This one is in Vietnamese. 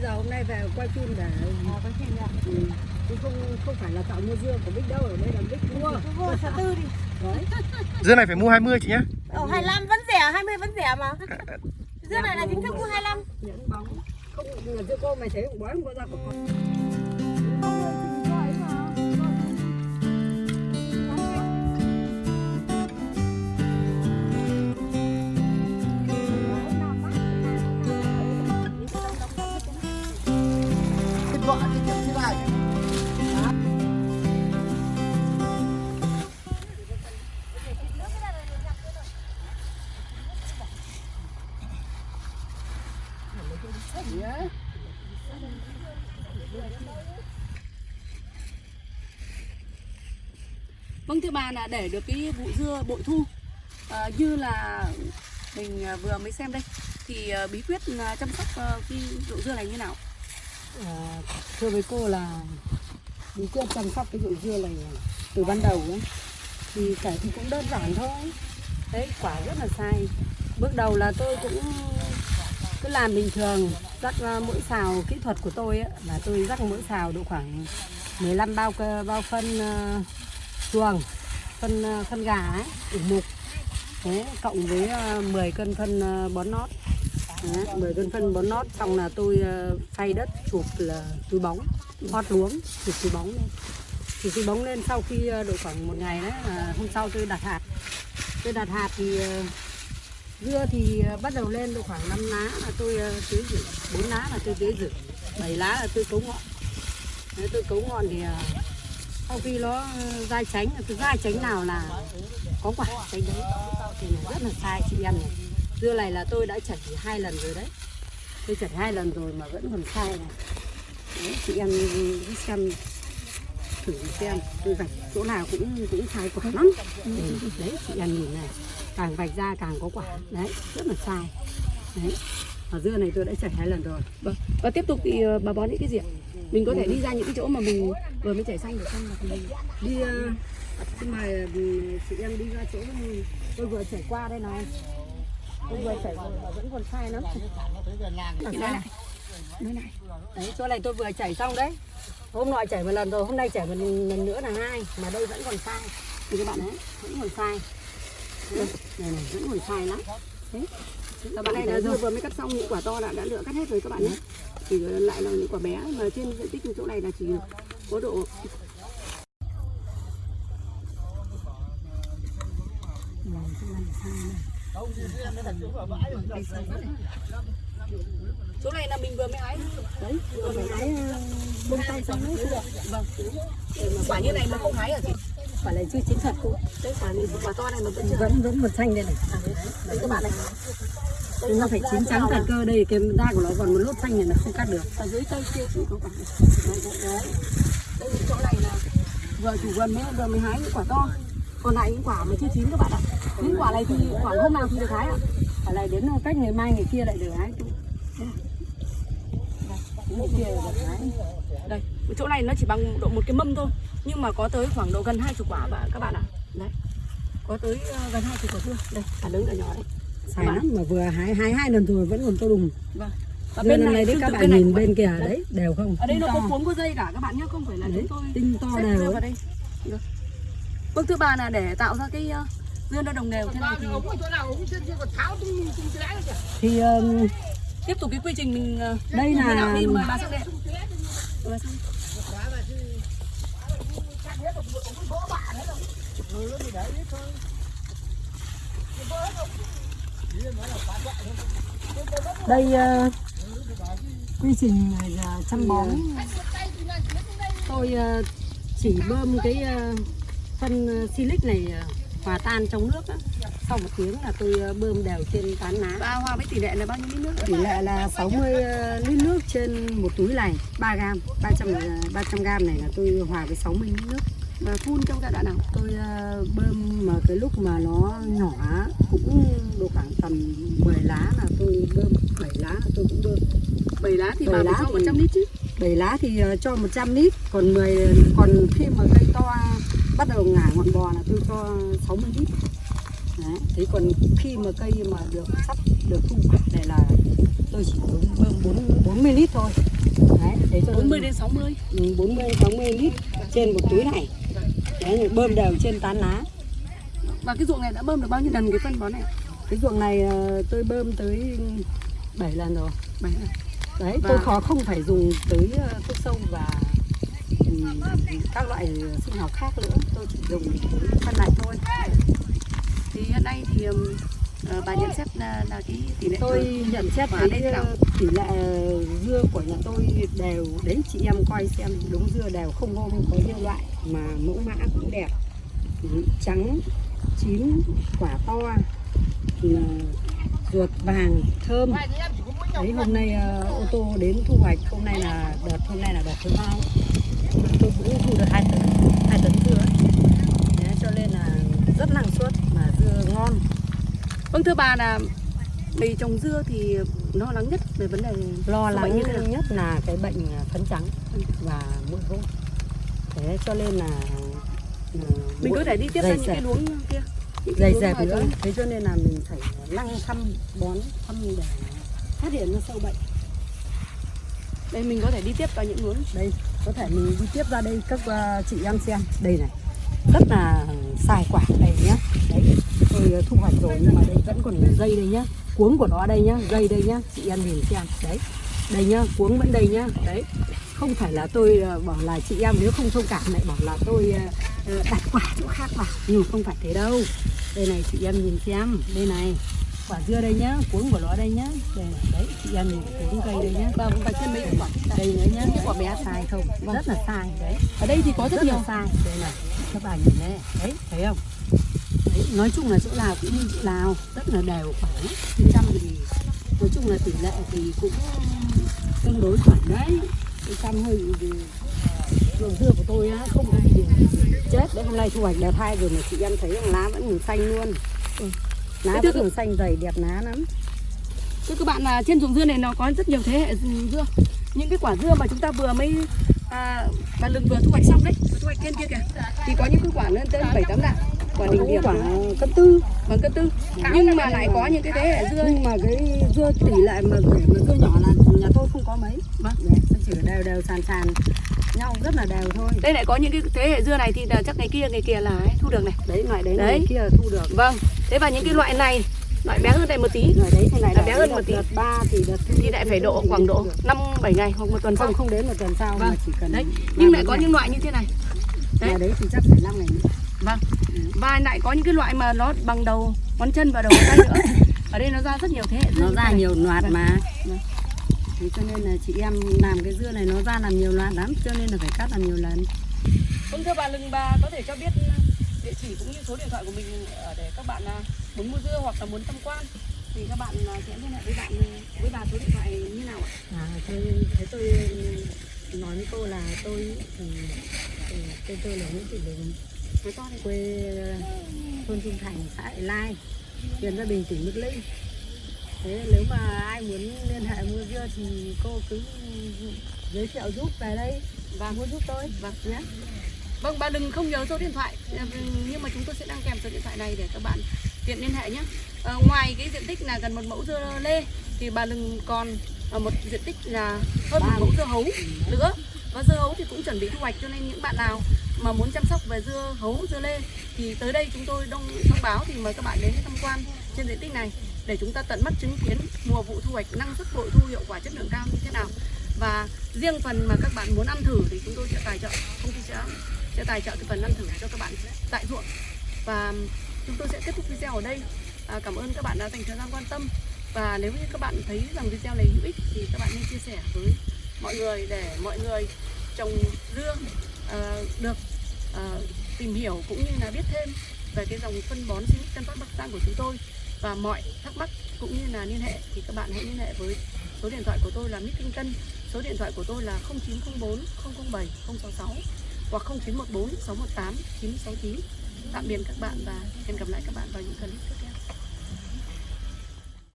bây giờ hôm nay về quay phim để À, có chuyện ạ. ừ, chứ không không phải là tạo mua dưa của Bích đâu ở đây là Bích mua vô xã tư đi. đấy Dưa này phải mua 20 chị nhé Ở 25 vẫn rẻ, 20 vẫn rẻ mà. Dưa này là chính thức mua 25. những bóng không là dưa cô mày thấy cũng bói không có ra của con Vâng thưa bà là để được cái vụ dưa bội thu à, như là mình ờ, vừa mới xem đây thì ờ, bí quyết chăm sóc cái vụ dưa này như nào? à, thưa với cô là bí quyết chăm sóc cái vụ dưa này từ ban đầu ấy thì cải thì cũng đơn giản thôi đấy quả rất là sai bước đầu là tôi cũng cứ làm bình thường rắc mỗi xào kỹ thuật của tôi ấy, là tôi rắc mỗi xào độ khoảng 15 bao bao phân chuồng phân ờ, phân gà ấy, ủ mục. Thế, cộng với ờ, 10 cân phân ờ, bón nót. Đấy, 10 cân phân bón nót xong là tôi phay đất chụp là túi bóng hót luống chụp túi bóng lên. Chụp túi bóng lên sau khi độ khoảng một ngày đấy là hôm sau tôi đặt hạt. Tôi đặt hạt thì dưa thì bắt đầu lên độ khoảng 5 lá là tôi tưới rử 4 lá là tôi tưới rử 7 lá là tôi cấu ngọn. Đấy, tôi cấu ngọn thì sau khi nó ờ, dai tránh tôi dai tránh nào là có quả tránh đấy thì là rất là sai chị em này. Dưa này là tôi đã chảy hai lần rồi đấy. Tôi chảy hai lần rồi mà vẫn còn sai này. Đấy, chị em cứ xem thử xem tôi vạch chỗ nào cũng cũng sai quả lắm. Ừ, đấy chị em nhìn này càng vạch ra càng có quả. Đấy rất là sai. Đấy ở dưa này tôi đã chảy hai lần rồi Vâng. Và tiếp tục thì ờ, bà bón những cái gì ạ? Mình có thể đi ra những cái chỗ mà mình vừa mới chảy xanh được không? Thì mình đi ờ, xin mời ừ, chị em đi ra chỗ tôi vừa chảy qua đây này tôi vừa chảy mà vẫn còn sai lắm nói lại. Nói lại. đấy chỗ này tôi vừa chảy xong đấy hôm nọ chảy một lần rồi hôm nay chảy một lần nữa là hai mà đây vẫn còn sai thì các bạn đấy vẫn còn sai Đây, này này vẫn còn sai lắm đấy các bạn này là dưa vừa mới cắt xong những quả to là đã lựa cắt hết rồi các bạn nhé chỉ lại là những quả bé mà trên diện tích chỗ này là chỉ có độ Chỗ này là mình vừa mới hái. đấy vừa mới hái bông tay xong đấy chưa Vâng. Quả như này mà không hái hả chị? quả này chưa chín thật cô Đấy quả này quả to này mà vẫn chưa. vẫn vẫn còn xanh đây này Đấy các bạn này chúng ta phải chín trắng cả cơ đây cái da của nó còn một lốt xanh này là không cắt được Ở dưới cây kia chỉ có quả. Đấy. Đây chỗ này là vừa chủ vườn mới vừa mới hái những quả to. Còn lại những quả mà chưa chín các bạn ạ. Những quả này thì khoảng hôm nào thì được hái ạ? quả này đến uh, cách ngày mai ngày kia lại được hái đây, kia được hái Đây, chỗ này nó chỉ bằng độ một cái mâm thôi nhưng mà có tới khoảng độ gần hai chục quả và các bạn ạ. Đấy. Có tới uh, gần hai chục quả chưa? Đây, cả lớn cả nhỏ đấy sai lắm mà vừa hái hái hai lần rồi vẫn còn to đùng. Vâng. Và bên này đấy tương các bạn này nhìn bên kìa đấy đều không? Ở đây Tinh nó to. có cuống có dây cả các bạn nhé, không phải là Đấy, chúng tôi tinh to đều vào đây. Được. Vâng thưa bà là để tạo ra cái ờ, dưa nó đồng đều. Thế này thì thì um, tiếp tục cái quy trình mình ờ, đây là thì mời bà sang đây. Mời bà sang đây. Đây uh, quy trình uh, chăm bón tôi uh, chỉ bơm cái uh, phân uh, silic này uh, hòa tan trong nước á. sau một tiếng là tôi bơm đều trên tán lá Bà hòa với tỷ lệ là bao nhiêu lít nước? tỷ lệ là 60 lít nước trên một túi này 3 gram 300 là- 300 gram này là tôi hòa với 60 lít nước Và phun trong giai đoạn nào? tôi ờ, bơm mà cái lúc mà nó nhỏ cũng độ khoảng tầm 10 lá là tôi bơm 7 lá là tôi cũng bơm 7 lá thì bà lá cho thì- 100 lít chứ. 7 lá thì ờ, cho 100 lít còn 10 còn khi mà cây to bắt đầu ngả ngọn bò là tôi cho 60 lít Đấy. Thế còn khi mà cây mà được sắp được thu hoạch này là tôi chỉ bơm bơm bốn 40 lít thôi đấy thế cho 40 đến 60 Ừ, 40 60 lít trên một túi này đấy bơm đều trên tán lá. Và cái ruộng này đã bơm được bao nhiêu lần cái phân bón này? Cái ruộng này ờ, tôi bơm tới 7 lần rồi. Bảy lần. Đấy Và- tôi khó không phải dùng tới ờ, thuốc sâu và ừm, các loại sinh học khác nữa. Tôi chỉ dùng phân này thôi. Thì hiện nay thì ờ, bà nhận xét là, là cái tỷ lệ tôi nhận xét nào? ờ, tỷ lệ dưa của nhà tôi đều đấy chị em coi xem đúng dưa đều không hôm có nhiều loại mà mẫu mã cũng đẹp trắng chín quả to ruột vàng thơm đấy hôm nay ờ, ô tô đến thu hoạch hôm nay là đợt hôm nay là đợt thứ hai tôi cũng thu được hai tấn hai tấn dưa. Đấy, cho nên là rất năng suất mà dưa ngon vâng thưa bà là vì trồng dưa thì lo lắng nhất về vấn đề lo lắng như thế nhất là cái bệnh phấn trắng và mũi vỗ thế cho nên là ừ, mình có thể đi tiếp ra những cái luống kia. Dày dẹp nữa. thế cho nên là mình phải lăng thăm bón thăm để phát hiện ra sâu bệnh. Đây mình có thể đi tiếp vào những luống. Đây có thể mình đi tiếp ra đây các ờ, chị em xem. Đây này rất là xài quả đây nhá. Đấy, tôi ờ, thu hoạch rồi nhưng mà đây vẫn còn dây đây nhá. Cuống của nó đây nhá, dây đây nhá. Chị em nhìn xem. Đấy, đây nhá, cuống vẫn đây nhá. Đấy, không phải là tôi ờ, bảo là chị em nếu không thông cảm lại bảo là tôi ờ, đặt quả chỗ khác vào. Nhưng mà không phải thế đâu. Đây này, chị em nhìn xem. Đây này quả dưa đây nhá cuống của nó đây nhá. Đây này đấy chị em nhìn cuống cây đây nhá. Và và trên mấy quả. Đây nữa nhá. Cái quả bé sai không? Rất là sai đấy. Ở đây thì có rất rất nhiều. sai. Đây này các bạn nhìn đây đấy thấy không? Đấy, nói chung là chỗ nào cũng như chỗ nào. Rất là đều khoảng trăm thì nói chung là tỷ lệ thì cũng tương đối khoảng đấy trăm hơi vườn dưa của tôi á không ai bị chết. Đấy hôm nay thu hoạch đẹp hai rồi mà chị em thấy rằng lá vẫn còn xanh luôn. Ừ. lá vẫn thưa- còn xanh dày đẹp lá lắm. Thưa các bạn là trên ruộng dưa này nó có rất nhiều thế hệ dưa. Những cái quả dưa mà chúng ta vừa mới à, bà lừng vừa thu hoạch xong đấy thu hoạch trên kia kìa. Thì có những cái quả lên tới bảy tám đạn quả đỉnh điểm. Quả cân tư. Bằng cân tư. Nhưng mà lại có những cái thế hệ dưa nhưng mà cái dưa tỷ lệ mà để mà dưa nhỏ là nhà tôi không có mấy. Vâng. Đấy, chỉ đều đều sàn sàn nhau rất là đều thôi. Đây lại có những cái thế hệ dưa này thì là chắc ngày kia ngày kia là ấy, thu được này. Đấy loại đấy, Đấy. đấy. kia là thu được. Vâng thế và những cái loại này loại bé hơn đây một tí loại đấy này Là bé hơn một tí. đợt ba thì đợt thì lại phải độ khoảng độ năm bảy ngày hoặc một tuần sau không không đến một tuần sau Vâng. mà chỉ cần đấy nhưng lại có ngày. những loại như thế này đấy. Đấy thì chắc phải 5 ngày nữa Vâng. Và lại có những cái loại mà nó bằng đầu ngón chân và đầu ngón tay nữa. Ở đây nó ra rất nhiều thế hệ nó ra này. nhiều loạt Vâng. mà Vâng. Thế cho nên là chị em làm cái dưa này nó ra làm nhiều loạt lắm cho nên là phải cắt làm nhiều lần Vâng thưa bà Lừng bà có thể cho biết địa chỉ cũng như số điện thoại của mình để các bạn à, muốn mua dưa hoặc là muốn tham quan thì các bạn à, sẽ liên hệ với bạn với bà số điện thoại như nào ạ? À, tôi, thế tôi nói với cô là tôi thì, thì tên tôi là Nguyễn Thị Bình quê ờ, thôn Trung Thành xã Đại Lai huyện Gia Bình tỉnh Đức Linh thế nếu mà ai muốn liên hệ mua dưa thì cô cứ giới thiệu giúp về đây và mua giúp tôi Vâng. nhé Vâng bà đừng không nhớ số điện thoại. Ờ, nhưng mà chúng tôi sẽ đăng kèm số điện thoại này để các bạn tiện liên hệ nhé. À, ngoài cái diện tích là gần một mẫu dưa lê thì bà Lừng còn ờ, một diện tích là hơn một mẫu dưa hấu nữa. Và dưa hấu thì cũng chuẩn bị thu hoạch cho nên những bạn nào mà muốn chăm sóc về dưa hấu dưa lê thì tới đây chúng tôi đông thông báo thì mời các bạn đến tham quan trên diện tích này để chúng ta tận mắt chứng kiến mùa vụ thu hoạch năng suất bội thu hiệu quả chất lượng cao như thế nào. Và riêng phần mà các bạn muốn ăn thử thì chúng tôi sẽ tài trợ. Công ty sẽ sẽ tài trợ cái phần ăn thử cho các bạn tại ruộng. Và chúng tôi sẽ kết thúc video ở đây. À, cảm ơn các bạn đã dành thời gian quan tâm. Và nếu như các bạn thấy rằng video này hữu ích thì các bạn nên chia sẻ với mọi người để mọi người trồng dưa à, được à, tìm hiểu cũng như là biết thêm về cái dòng phân bón sinh Tân Phát Bắc Giang của chúng tôi. Và mọi thắc mắc cũng như là liên hệ thì các bạn hãy liên hệ với số điện thoại của tôi là Mít Kinh Tân. Số điện thoại của tôi là 0904 007 066 hoặc 0914 618 969 tạm biệt các bạn và hẹn gặp lại các bạn vào những clip tiếp theo.